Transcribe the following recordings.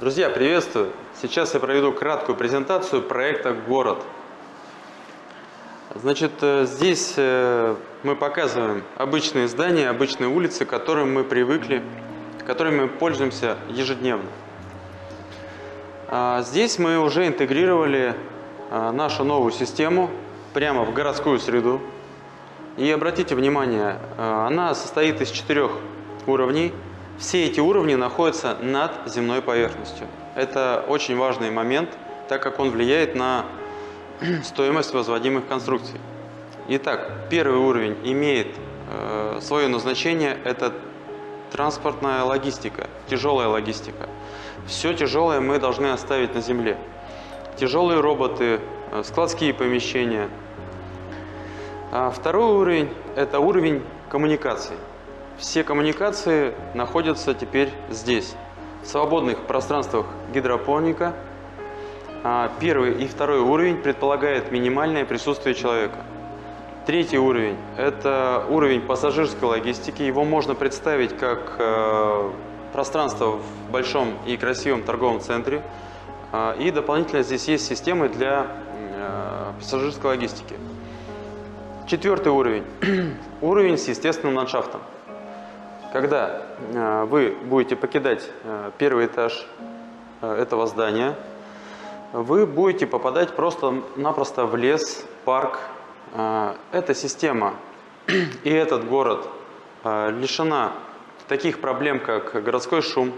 Друзья, приветствую! Сейчас я проведу краткую презентацию проекта «Город». Значит, э, здесь э, мы показываем обычные здания, обычные улицы, к которым мы привыкли, которыми мы пользуемся ежедневно. А здесь мы уже интегрировали а, нашу новую систему прямо в городскую среду. И обратите внимание, а, она состоит из четырех уровней. Все эти уровни находятся над земной поверхностью. Это очень важный момент, так как он влияет на стоимость возводимых конструкций. Итак, первый уровень имеет э, свое назначение, это транспортная логистика, тяжелая логистика. Все тяжелое мы должны оставить на земле. Тяжелые роботы, э, складские помещения. А второй уровень – это уровень коммуникаций. Все коммуникации находятся теперь здесь. В свободных пространствах гидропоника – а, первый и второй уровень предполагает минимальное присутствие человека. Третий уровень – это уровень пассажирской логистики. Его можно представить как э, пространство в большом и красивом торговом центре. А, и дополнительно здесь есть системы для э, пассажирской логистики. Четвертый уровень – уровень с естественным ландшафтом. Когда э, вы будете покидать первый этаж этого здания – вы будете попадать просто-напросто в лес, парк. Эта система и этот город лишена таких проблем, как городской шум,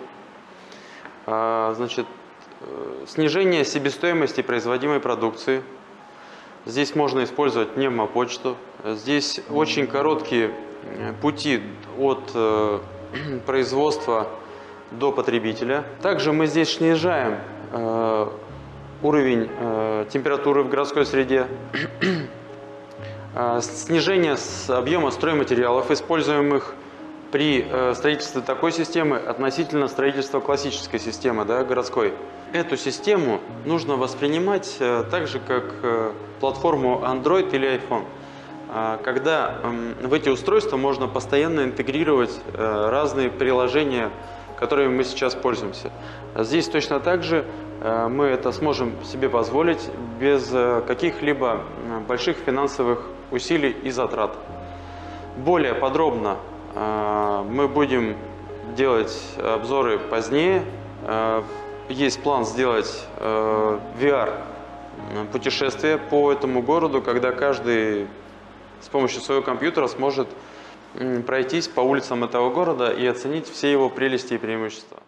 значит, э, снижение себестоимости производимой продукции. Здесь можно использовать пневмопочту. Здесь очень короткие э, пути от э, производства до потребителя. Также мы здесь снижаем уровень э, температуры в городской среде, э, снижение объема стройматериалов, используемых при э, строительстве такой системы относительно строительства классической системы, да, городской. Эту систему нужно воспринимать э, так же, как э, платформу Android или iPhone. Э, когда э, в эти устройства можно постоянно интегрировать э, разные приложения, которыми мы сейчас пользуемся. Здесь точно так же Э, мы это сможем себе позволить без э, каких-либо больших финансовых усилий и затрат. Более подробно мы будем делать обзоры позднее. Есть план сделать VR путешествие по этому городу, когда каждый с помощью своего компьютера сможет пройтись по улицам этого города и оценить все его прелести и преимущества.